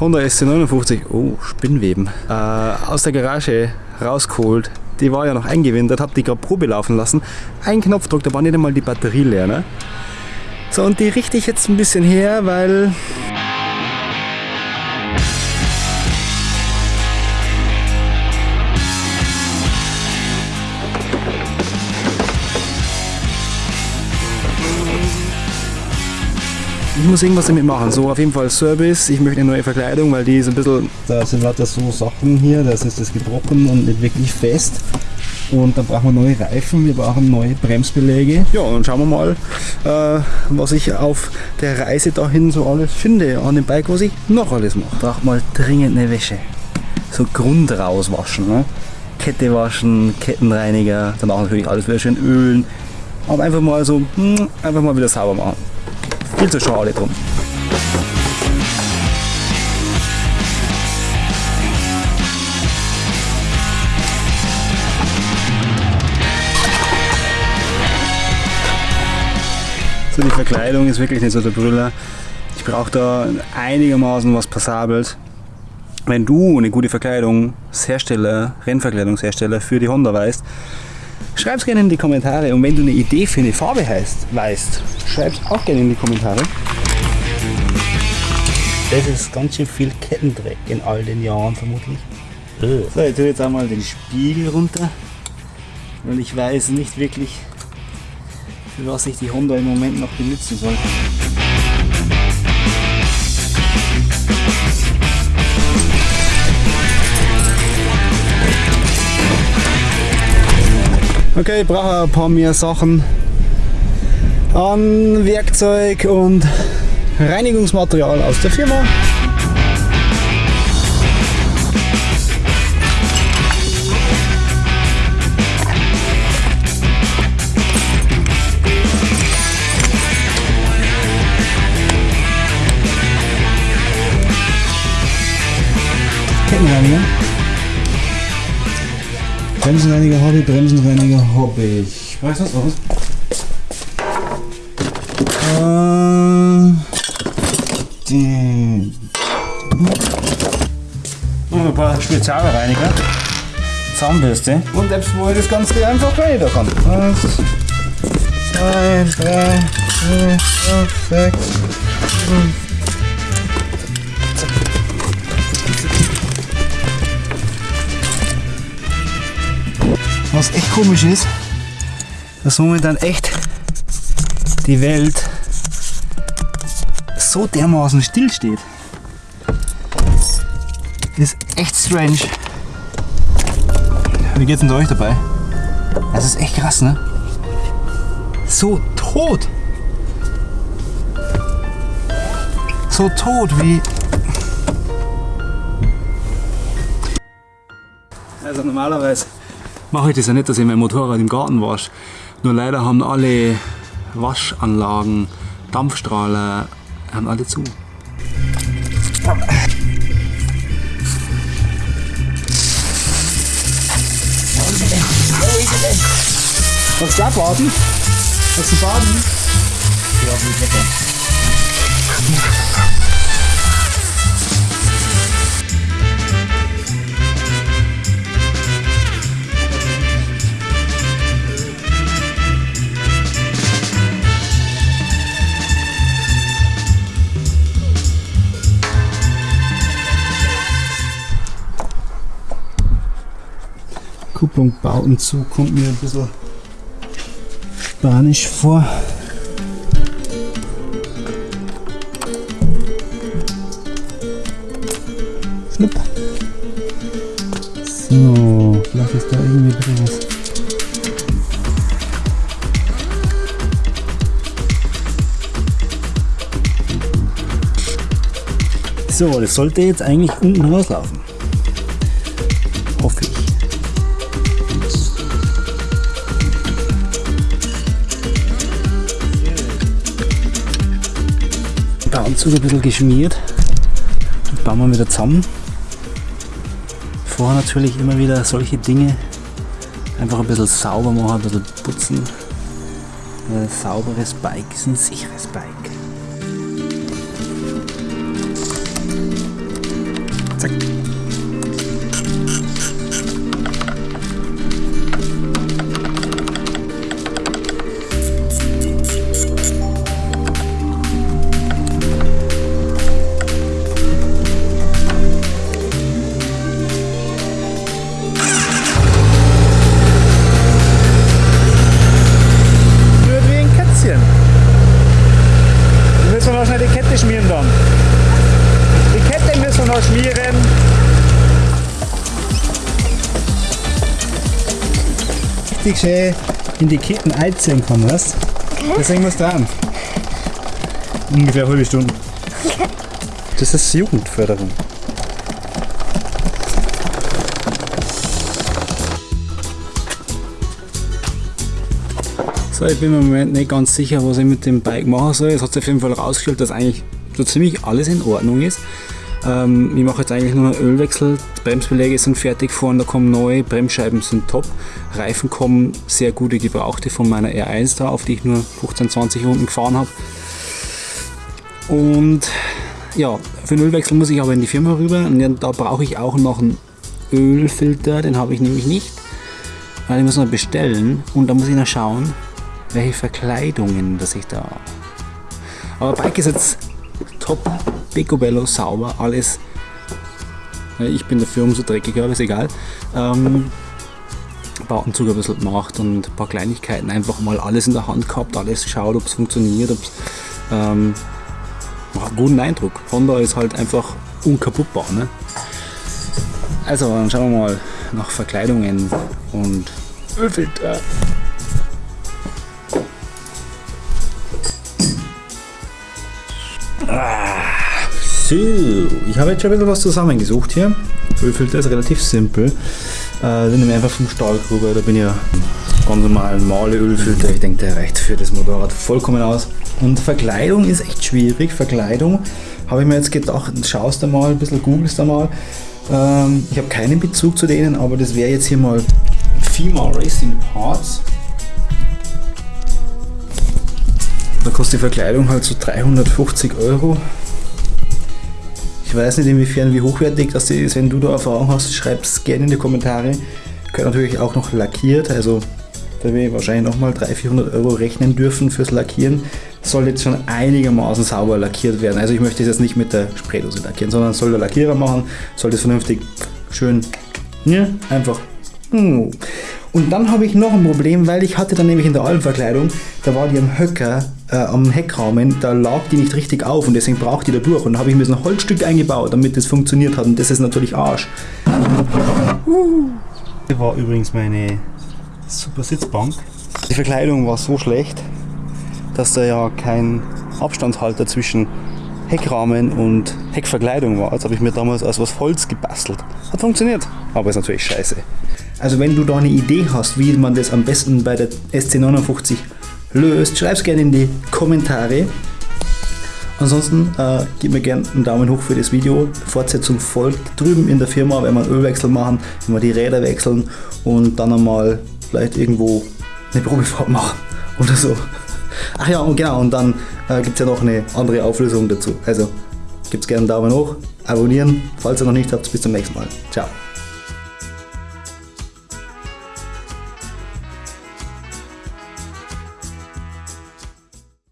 Honda SC59, oh, Spinnweben, äh, aus der Garage rausgeholt. Die war ja noch eingewindet, hab die gerade Probe laufen lassen. Ein Knopfdruck, da war nicht einmal die Batterie leer. Ne? So, und die richte ich jetzt ein bisschen her, weil ich muss irgendwas damit machen. So, auf jeden Fall Service. Ich möchte eine neue Verkleidung, weil die ist ein bisschen. Da sind lauter so Sachen hier, das ist das gebrochen und nicht wirklich fest. Und dann brauchen wir neue Reifen, wir brauchen neue Bremsbeläge. Ja, und schauen wir mal, äh, was ich auf der Reise dahin so alles finde an dem Bike, was ich noch alles mache. Braucht mal dringend eine Wäsche. So Grund rauswaschen. Ne? Kette waschen, Kettenreiniger, danach natürlich alles wieder schön ölen. Aber einfach mal so, hm, einfach mal wieder sauber machen. Viel zu schade drum. So, die Verkleidung ist wirklich nicht so der Brüller. Ich brauche da einigermaßen was Passables. Wenn du eine gute Verkleidungshersteller, Rennverkleidungshersteller für die Honda weißt, schreib es gerne in die Kommentare. Und wenn du eine Idee für eine Farbe heißt, weißt, schreib es auch gerne in die Kommentare. Das ist ganz schön viel Kettendreck in all den Jahren vermutlich. So, ich tue jetzt einmal den Spiegel runter, weil ich weiß nicht wirklich, für was ich die Honda im Moment noch benutzen soll. Okay, ich brauche ein paar mehr Sachen an Werkzeug und Reinigungsmaterial aus der Firma. Bremsenreiniger ich, Bremsenreiniger habe ich. Weißt du was? was? Äh, die. Und ein paar Spezialreiniger. Zahnbürste. Und jetzt, wo ich das Ganze einfach reinigen kann. Eins, zwei, drei, vier, fünf, sechs, komisch ist, dass momentan echt die Welt so dermaßen still steht. Ist echt strange. Wie geht's denn euch dabei? Das ist echt krass, ne? So tot. So tot wie. Also normalerweise mache ich das ja nicht, dass ich mein Motorrad im Garten wasche. Nur leider haben alle Waschanlagen, Dampfstrahler, haben alle zu. Willst du abwarten? Willst du baden? Ja, wie Kupplung bauten zu kommt mir ein bisschen spanisch vor. Schnupp. So, vielleicht ist da irgendwie ein bisschen was. So, das sollte jetzt eigentlich unten rauslaufen. Der Anzug ein bisschen geschmiert. Und bauen wir wieder zusammen. Vorher natürlich immer wieder solche Dinge einfach ein bisschen sauber machen, ein bisschen putzen. Ein sauberes Bike ist ein sicheres Bike. Richtig schön in die Ketten einziehen kann, weißt Deswegen musst du dran. Ungefähr eine halbe Stunde. Das ist Jugendförderung. So, ich bin mir im Moment nicht ganz sicher, was ich mit dem Bike machen soll. Es hat sich auf jeden Fall herausgestellt, dass eigentlich so ziemlich alles in Ordnung ist. Ähm, ich mache jetzt eigentlich nur einen Ölwechsel, Bremsbeläge sind fertig vorne, da kommen neue, Bremsscheiben sind top, Reifen kommen sehr gute gebrauchte von meiner R1 da, auf die ich nur 15, 20 Runden gefahren habe. Und ja, für den Ölwechsel muss ich aber in die Firma rüber und da brauche ich auch noch einen Ölfilter, den habe ich nämlich nicht, weil ich muss noch bestellen und da muss ich noch schauen, welche Verkleidungen dass ich da. Aber Bike ist jetzt top, Picobello sauber, alles. Ich bin dafür umso dreckiger, aber ist egal. Ähm, Bautenzug ein bisschen gemacht und ein paar Kleinigkeiten, einfach mal alles in der Hand gehabt, alles geschaut, ob es funktioniert, ob es ähm, macht einen guten Eindruck. Honda ist halt einfach unkaputtbar. Ne? Also, dann schauen wir mal nach Verkleidungen und Ölfilter. So, ich habe jetzt schon ein bisschen was zusammengesucht hier. Ölfilter ist relativ simpel. Äh, den nehme ich einfach vom Stahlgruber, da bin ich ja ganz normal Male Ölfilter. Ich denke, der reicht für das Motorrad vollkommen aus. Und Verkleidung ist echt schwierig. Verkleidung habe ich mir jetzt gedacht, schaust du mal, ein bisschen googelst da mal. Ähm, ich habe keinen Bezug zu denen, aber das wäre jetzt hier mal Female Racing Parts. Da kostet die Verkleidung halt so 350 Euro. Ich weiß nicht inwiefern wie hochwertig das ist. Wenn du da Erfahrung hast, schreib es gerne in die Kommentare. Gehört natürlich auch noch lackiert, also da wir wahrscheinlich nochmal 300, 400 Euro rechnen dürfen fürs Lackieren. Soll jetzt schon einigermaßen sauber lackiert werden. Also ich möchte es jetzt nicht mit der Spraydose lackieren, sondern soll der Lackierer machen, soll das vernünftig schön, ja, einfach. Hm. Und dann habe ich noch ein Problem, weil ich hatte dann nämlich in der Alpenverkleidung, da war die am Höcker, äh, am Heckrahmen, da lag die nicht richtig auf und deswegen braucht die da durch. Und da habe ich mir so ein Holzstück eingebaut, damit das funktioniert hat und das ist natürlich Arsch. Das war übrigens meine super Sitzbank. Die Verkleidung war so schlecht, dass da ja kein Abstandshalter zwischen Heckrahmen und Heckverkleidung war. Jetzt habe ich mir damals aus was Holz gebastelt. Hat funktioniert, aber ist natürlich scheiße. Also wenn du da eine Idee hast, wie man das am besten bei der SC59 löst, schreib es gerne in die Kommentare. Ansonsten äh, gib mir gerne einen Daumen hoch für das Video. Fortsetzung folgt drüben in der Firma, wenn wir einen Ölwechsel machen, wenn wir die Räder wechseln und dann einmal vielleicht irgendwo eine Probefahrt machen oder so. Ach ja, und genau, und dann äh, gibt es ja noch eine andere Auflösung dazu. Also gibt es gerne einen Daumen hoch, abonnieren, falls ihr noch nicht habt. Bis zum nächsten Mal. Ciao.